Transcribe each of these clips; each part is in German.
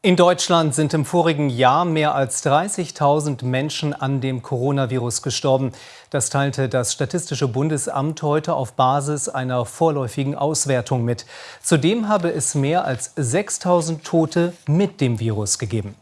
In Deutschland sind im vorigen Jahr mehr als 30.000 Menschen an dem Coronavirus gestorben. Das teilte das Statistische Bundesamt heute auf Basis einer vorläufigen Auswertung mit. Zudem habe es mehr als 6.000 Tote mit dem Virus gegeben.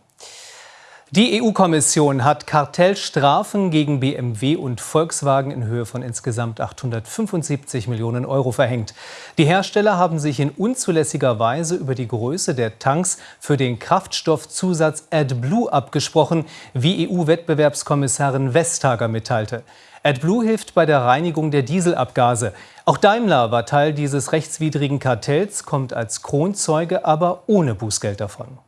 Die EU-Kommission hat Kartellstrafen gegen BMW und Volkswagen in Höhe von insgesamt 875 Millionen Euro verhängt. Die Hersteller haben sich in unzulässiger Weise über die Größe der Tanks für den Kraftstoffzusatz AdBlue abgesprochen, wie EU-Wettbewerbskommissarin Vestager mitteilte. AdBlue hilft bei der Reinigung der Dieselabgase. Auch Daimler war Teil dieses rechtswidrigen Kartells, kommt als Kronzeuge aber ohne Bußgeld davon.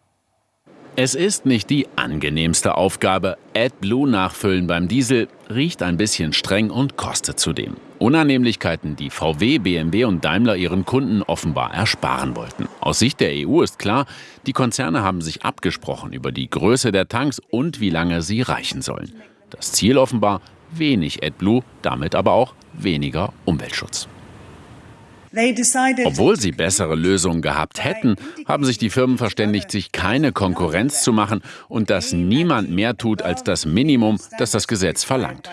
Es ist nicht die angenehmste Aufgabe. AdBlue nachfüllen beim Diesel riecht ein bisschen streng und kostet zudem. Unannehmlichkeiten, die VW, BMW und Daimler ihren Kunden offenbar ersparen wollten. Aus Sicht der EU ist klar, die Konzerne haben sich abgesprochen über die Größe der Tanks und wie lange sie reichen sollen. Das Ziel offenbar wenig AdBlue, damit aber auch weniger Umweltschutz. Obwohl sie bessere Lösungen gehabt hätten, haben sich die Firmen verständigt, sich keine Konkurrenz zu machen und dass niemand mehr tut als das Minimum, das das Gesetz verlangt.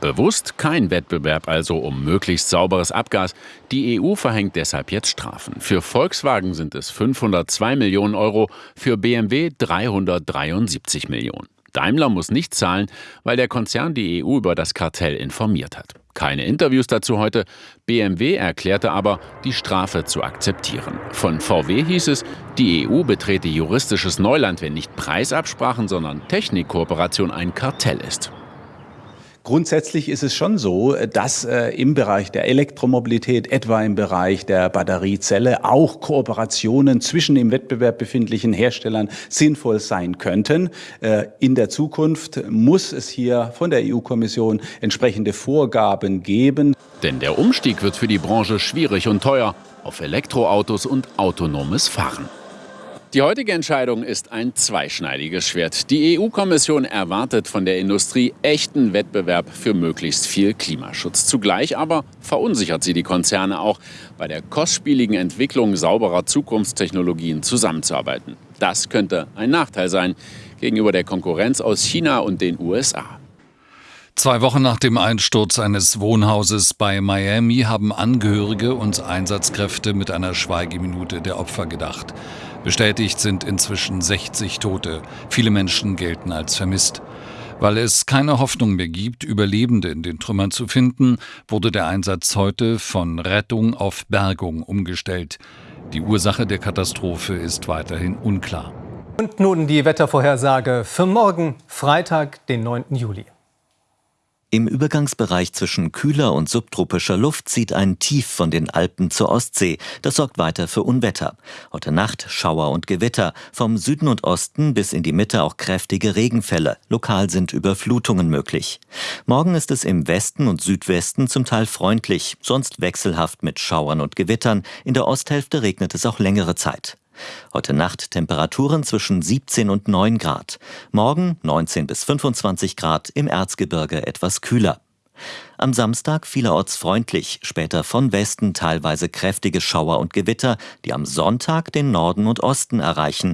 Bewusst kein Wettbewerb also um möglichst sauberes Abgas. Die EU verhängt deshalb jetzt Strafen. Für Volkswagen sind es 502 Millionen Euro, für BMW 373 Millionen. Daimler muss nicht zahlen, weil der Konzern die EU über das Kartell informiert hat. Keine Interviews dazu heute. BMW erklärte aber, die Strafe zu akzeptieren. Von VW hieß es, die EU betrete juristisches Neuland, wenn nicht Preisabsprachen, sondern Technikkooperation ein Kartell ist. Grundsätzlich ist es schon so, dass äh, im Bereich der Elektromobilität, etwa im Bereich der Batteriezelle, auch Kooperationen zwischen im Wettbewerb befindlichen Herstellern sinnvoll sein könnten. Äh, in der Zukunft muss es hier von der EU-Kommission entsprechende Vorgaben geben. Denn der Umstieg wird für die Branche schwierig und teuer auf Elektroautos und autonomes Fahren. Die heutige Entscheidung ist ein zweischneidiges Schwert. Die EU-Kommission erwartet von der Industrie echten Wettbewerb für möglichst viel Klimaschutz. Zugleich aber verunsichert sie die Konzerne auch, bei der kostspieligen Entwicklung sauberer Zukunftstechnologien zusammenzuarbeiten. Das könnte ein Nachteil sein gegenüber der Konkurrenz aus China und den USA. Zwei Wochen nach dem Einsturz eines Wohnhauses bei Miami haben Angehörige und Einsatzkräfte mit einer Schweigeminute der Opfer gedacht. Bestätigt sind inzwischen 60 Tote. Viele Menschen gelten als vermisst. Weil es keine Hoffnung mehr gibt, Überlebende in den Trümmern zu finden, wurde der Einsatz heute von Rettung auf Bergung umgestellt. Die Ursache der Katastrophe ist weiterhin unklar. Und nun die Wettervorhersage für morgen, Freitag, den 9. Juli. Im Übergangsbereich zwischen kühler und subtropischer Luft zieht ein Tief von den Alpen zur Ostsee. Das sorgt weiter für Unwetter. Heute Nacht Schauer und Gewitter. Vom Süden und Osten bis in die Mitte auch kräftige Regenfälle. Lokal sind Überflutungen möglich. Morgen ist es im Westen und Südwesten zum Teil freundlich, sonst wechselhaft mit Schauern und Gewittern. In der Osthälfte regnet es auch längere Zeit. Heute Nacht Temperaturen zwischen 17 und 9 Grad. Morgen 19 bis 25 Grad, im Erzgebirge etwas kühler. Am Samstag vielerorts freundlich, später von Westen teilweise kräftige Schauer und Gewitter, die am Sonntag den Norden und Osten erreichen.